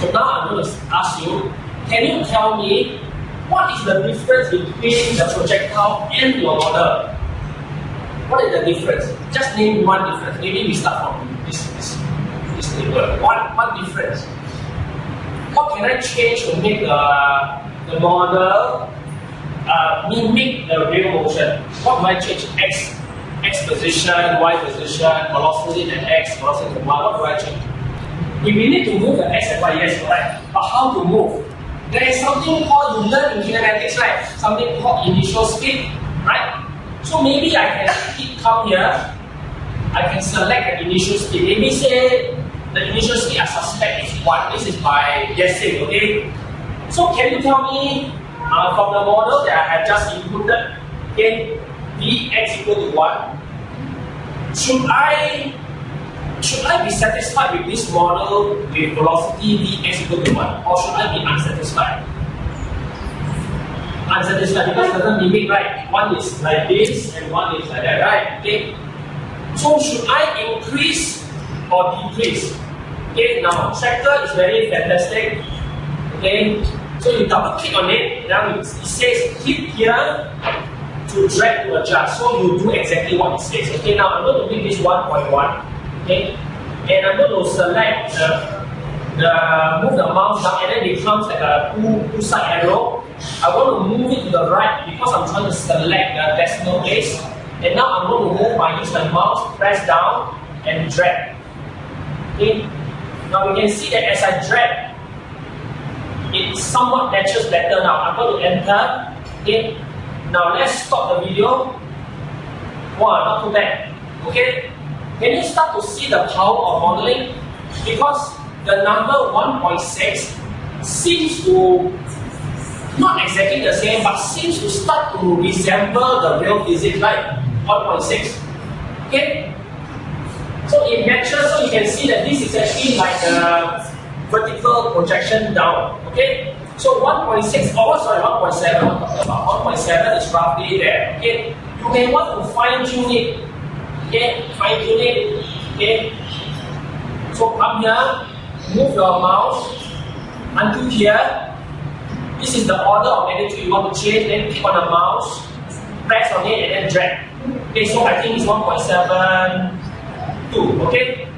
So now I'm going to ask you, can you tell me what is the difference between the projectile and your model? What is the difference? Just name one difference. Maybe we start from this, this, this table. What, what difference? What can I change to make the, the model uh, mimic the real motion? What might change? X, X position, Y position, velocity and X, velocity and Y. What do I change? If we need to move the X and Y, yes, right. But how to move? There is something called, you learn in kinematics, right? Something called initial speed, right? So maybe I can keep come here, I can select the initial speed. Maybe say the initial speed I suspect is 1. This is my guessing, okay? So can you tell me uh, from the model that I have just inputted, okay, Vx equal to 1, should I should I be satisfied with this model with velocity Vx equal to 1 or should I be unsatisfied? unsatisfied because doesn't mimic right. One is like this and one is like that, right? Okay. So should I increase or decrease? Okay, now sector is very fantastic. Okay, so you double click on it, now it, says click here to drag to adjust. So you do exactly what it says. Okay, now I'm going to make this 1.1. Okay, and I'm going to select the the move the mouse down and then it becomes like a two, two side arrow. I want to move it to the right because I'm trying to select the decimal place. And now I'm going to move by using the mouse, press down and drag. Okay. Now we can see that as I drag, it somewhat matches better now. I'm going to enter. Okay. Now let's stop the video. Wow, not too bad. Okay. Can you start to see the power of modeling? Because the number 1.6 seems to not exactly the same, but seems to start to resemble the real physics, right? 1.6. Okay? So it matches, so you can see that this is actually like a vertical projection down. Okay? So 1.6, oh sorry, 1.7, about 1.7 is roughly there. Okay? You may want to fine tune it. Okay? Tune it. Okay? So come here, move your mouse until here. This is the order of magnitude you want to change. Then click on the mouse, press on it, and then drag. Okay, so I think it's 1.72. Okay.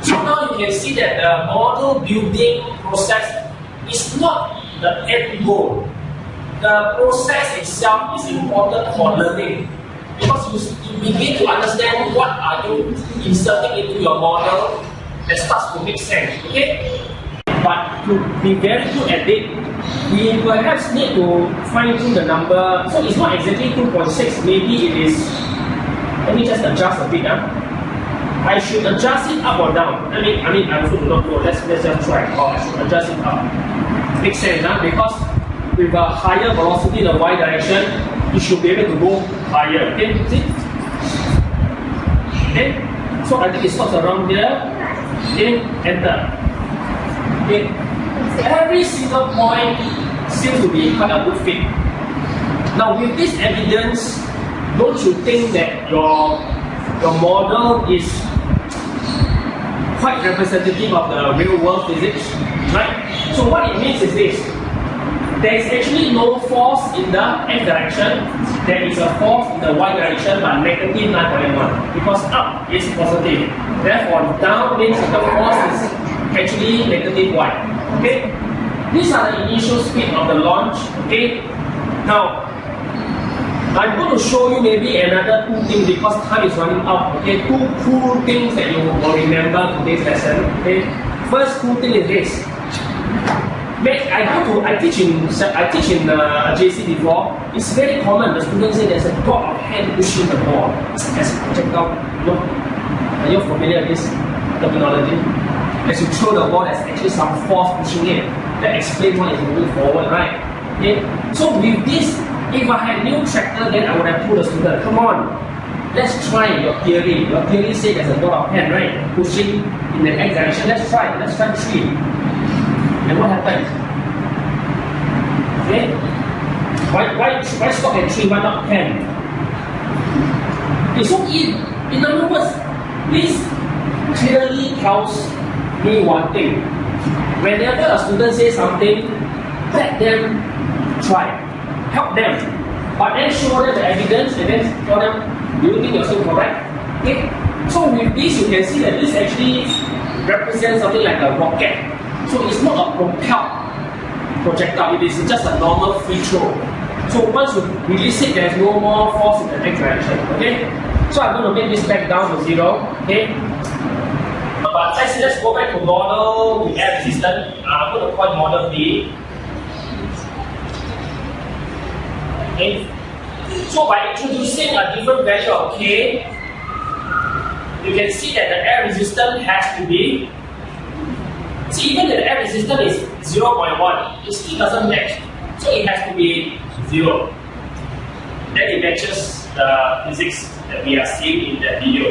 So now you can see that the model building process is not the end goal. The process itself is important for learning you begin to understand what are you inserting into your model that starts to make sense. Okay? But to be very good at it, we perhaps need to fine tune the number. So it's not exactly 2.6, maybe it is. Let me just adjust a bit. Huh? I should adjust it up or down. I mean, I mean, I also do not know. Let's, let's just try. Or I should adjust it up. Makes sense, huh? because with a higher velocity in the y direction, you should be able to go higher. Okay, see? Okay, so I think it stops around there then enter. Okay. Every single point seems to be quite a good fit. Now with this evidence, don't you think that your your model is quite representative of the real world physics? Right? So what it means is this. There is actually no force in the x direction. There is a force in the y direction but negative 9.1 because up is positive. Therefore, down means the force is actually negative y. Okay? These are the initial speed of the launch. Okay? Now, I'm going to show you maybe another two things because time is running out. Okay, two cool things that you will remember today's lesson. Okay, first cool thing is this. I go to I teach in I teach in uh, JC before. It's very common. The students say there's a god of hand pushing the ball as a projectile. You know, are you familiar with this terminology? As you throw the ball, there's actually some force pushing it that explains why it's moving forward, right? Okay. So with this, if I had new tractor, then I would have told the student, come on, let's try your theory. Your theory says there's a god of hand, right? Pushing in the x direction. Let's try. Let's try three. And what happens? Okay? Why, why, why stop at 3? Why not 10? Okay, so in, in other words, this clearly tells me one thing. whenever a student says something, let them try, help them, but then show them the evidence and then tell them, do you think you're still correct? Okay. So with this, you can see that this actually represents something like a rocket. So it's not a propelled projectile, it is just a normal free throw. So once you release it, there's no more force in the x direction. Okay? So I'm going to make this back down to zero. Okay? But let's, let's go back to model with air resistance. Uh, I'm going to call model B. Okay? So by introducing a different value of K, you can see that the air resistance has to be See, even the air resistance is 0.1, it still doesn't match. So it has to be 0. Then it matches the physics that we are seeing in that video.